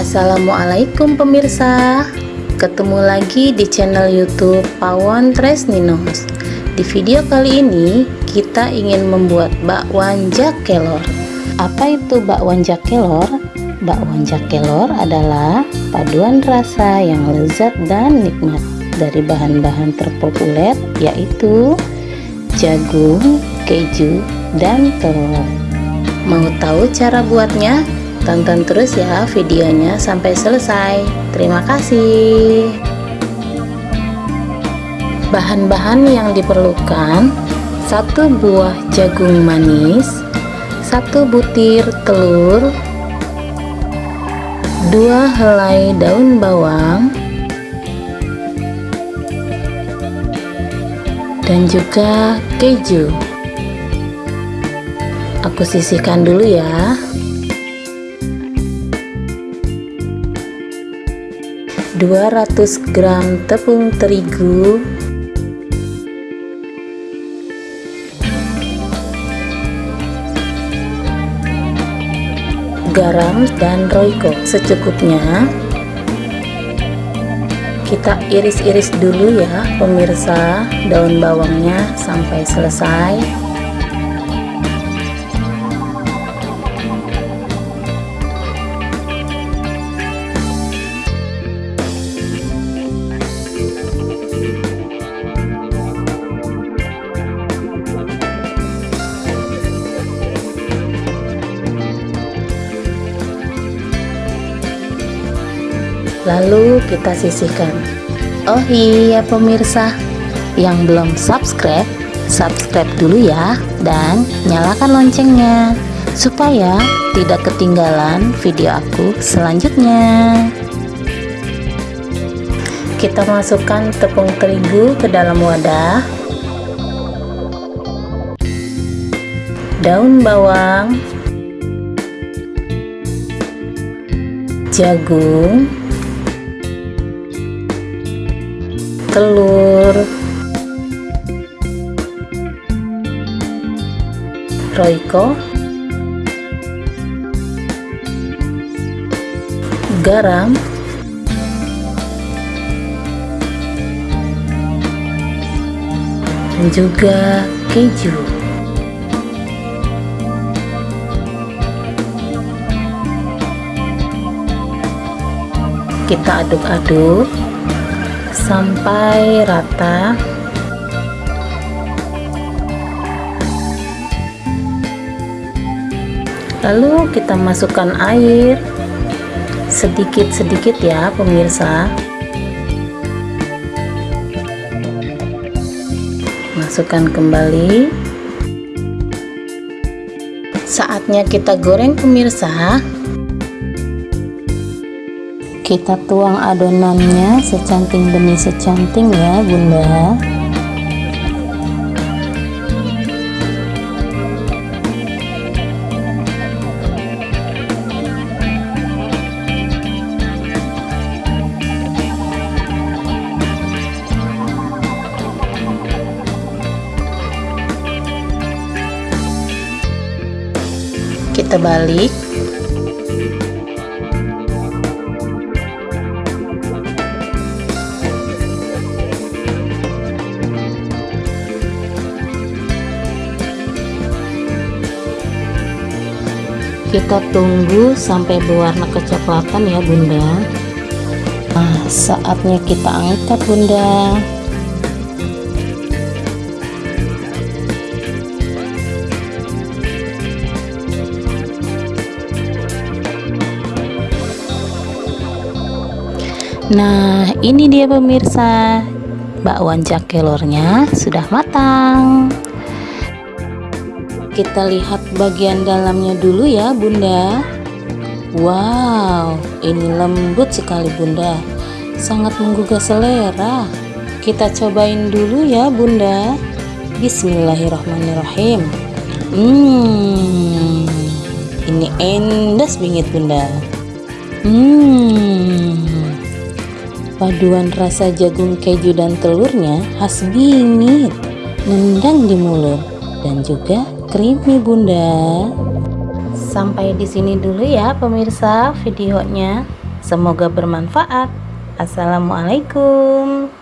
Assalamualaikum pemirsa Ketemu lagi di channel youtube Pawon Tresninos Di video kali ini kita ingin membuat bakwan jakelor Apa itu bakwan jakelor? Bakwan jakelor adalah paduan rasa yang lezat dan nikmat Dari bahan-bahan terpopuler yaitu jagung, keju, dan telur Mau tahu cara buatnya? Tonton terus ya videonya sampai selesai. Terima kasih. Bahan-bahan yang diperlukan: satu buah jagung manis, satu butir telur, dua helai daun bawang, dan juga keju. Aku sisihkan dulu ya. 200 gram tepung terigu. Garam dan roiko secukupnya. Kita iris-iris dulu ya pemirsa. Daun bawangnya sampai selesai lalu kita sisihkan. Oh iya pemirsa. Yang belum subscribe subscribe dulu ya dan nyalakan loncengnya supaya tidak ketinggalan video aku selanjutnya. Kita masukkan tepung terigu ke dalam wadah. Daun bawang jagung telur. Roiko garam. Dan juga keju. Kita aduk-aduk sampai rata. Lalu kita masukkan air. Sedikit-sedikit ya pemirsa. Masukkan kembali. Saatnya kita goreng pemirsa kita tuang adonannya secanting demi secanting ya bunda. Kita balik kita tunggu sampai berwarna kecoklatan ya bunda. Nah saatnya kita angkat bunda. Nah, ini dia pemirsa. Bakwan jakelornya sudah matang kita lihat bagian dalamnya dulu ya bunda. Wow ini lembut sekali bunda. Sangat menggugah selera. Kita cobain dulu ya bunda. Bismillahirrahmanirrahim. Hmm ini endas bingit bunda. Hmm paduan rasa jagung keju dan telurnya khas bingit nendang di mulut dan juga creamy bunda sampai di sini dulu ya pemirsa videonya Semoga bermanfaat. Assalamualaikum.